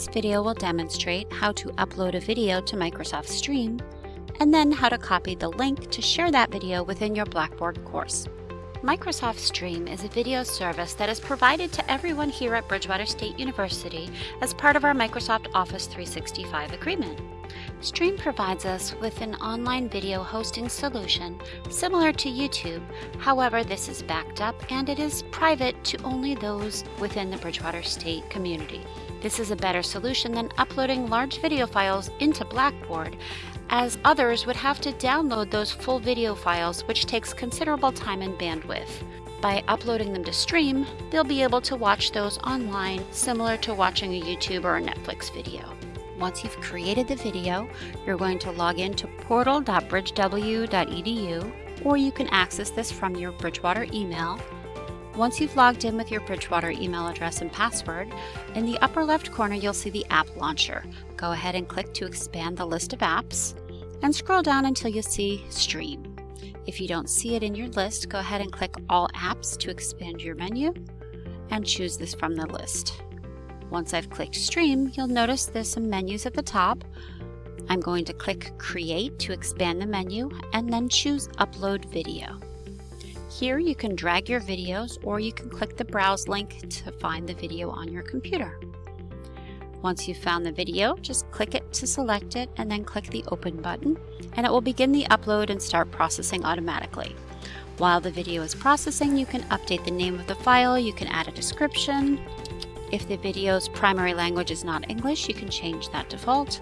This video will demonstrate how to upload a video to Microsoft Stream and then how to copy the link to share that video within your Blackboard course. Microsoft Stream is a video service that is provided to everyone here at Bridgewater State University as part of our Microsoft Office 365 agreement. Stream provides us with an online video hosting solution similar to YouTube. However, this is backed up and it is private to only those within the Bridgewater State community. This is a better solution than uploading large video files into Blackboard as others would have to download those full video files which takes considerable time and bandwidth. By uploading them to Stream, they'll be able to watch those online similar to watching a YouTube or a Netflix video. Once you've created the video, you're going to log in to portal.bridgew.edu or you can access this from your Bridgewater email. Once you've logged in with your Bridgewater email address and password, in the upper left corner you'll see the app launcher. Go ahead and click to expand the list of apps and scroll down until you see Stream. If you don't see it in your list, go ahead and click All Apps to expand your menu and choose this from the list. Once I've clicked Stream, you'll notice there's some menus at the top. I'm going to click Create to expand the menu and then choose Upload Video. Here you can drag your videos or you can click the Browse link to find the video on your computer. Once you've found the video, just click it to select it and then click the Open button and it will begin the upload and start processing automatically. While the video is processing, you can update the name of the file, you can add a description, if the video's primary language is not English, you can change that default.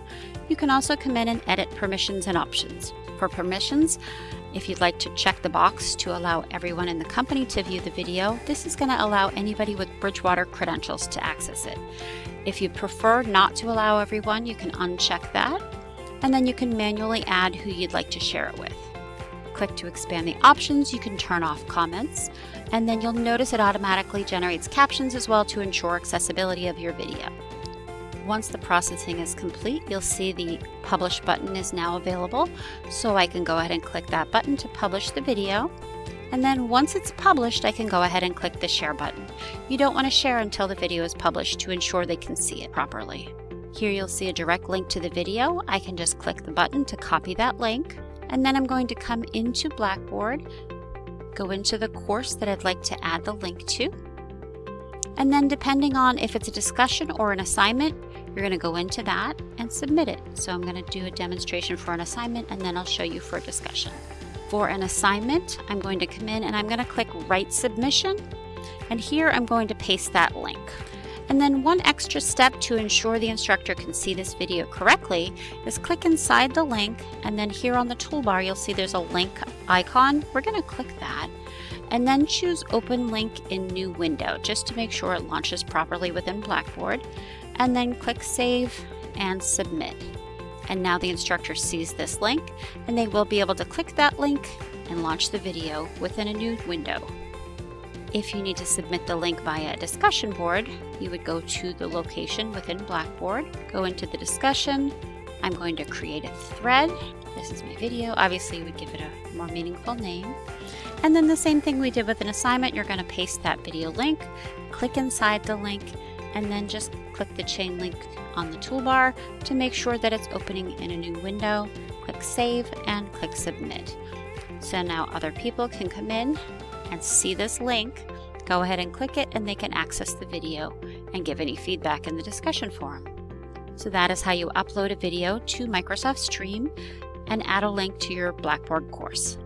You can also come in and edit permissions and options. For permissions, if you'd like to check the box to allow everyone in the company to view the video, this is going to allow anybody with Bridgewater credentials to access it. If you prefer not to allow everyone, you can uncheck that, and then you can manually add who you'd like to share it with click to expand the options, you can turn off comments, and then you'll notice it automatically generates captions as well to ensure accessibility of your video. Once the processing is complete, you'll see the publish button is now available. So I can go ahead and click that button to publish the video. And then once it's published, I can go ahead and click the share button. You don't want to share until the video is published to ensure they can see it properly. Here you'll see a direct link to the video. I can just click the button to copy that link. And then I'm going to come into Blackboard, go into the course that I'd like to add the link to. And then depending on if it's a discussion or an assignment, you're going to go into that and submit it. So I'm going to do a demonstration for an assignment and then I'll show you for a discussion. For an assignment, I'm going to come in and I'm going to click Write Submission. And here I'm going to paste that link. And then one extra step to ensure the instructor can see this video correctly is click inside the link and then here on the toolbar you'll see there's a link icon. We're going to click that and then choose open link in new window just to make sure it launches properly within Blackboard and then click save and submit. And now the instructor sees this link and they will be able to click that link and launch the video within a new window. If you need to submit the link via a discussion board, you would go to the location within Blackboard, go into the discussion. I'm going to create a thread. This is my video. Obviously, you would give it a more meaningful name. And then the same thing we did with an assignment, you're going to paste that video link, click inside the link, and then just click the chain link on the toolbar to make sure that it's opening in a new window. Click Save and click Submit. So now other people can come in and see this link, go ahead and click it and they can access the video and give any feedback in the discussion forum. So that is how you upload a video to Microsoft Stream and add a link to your Blackboard course.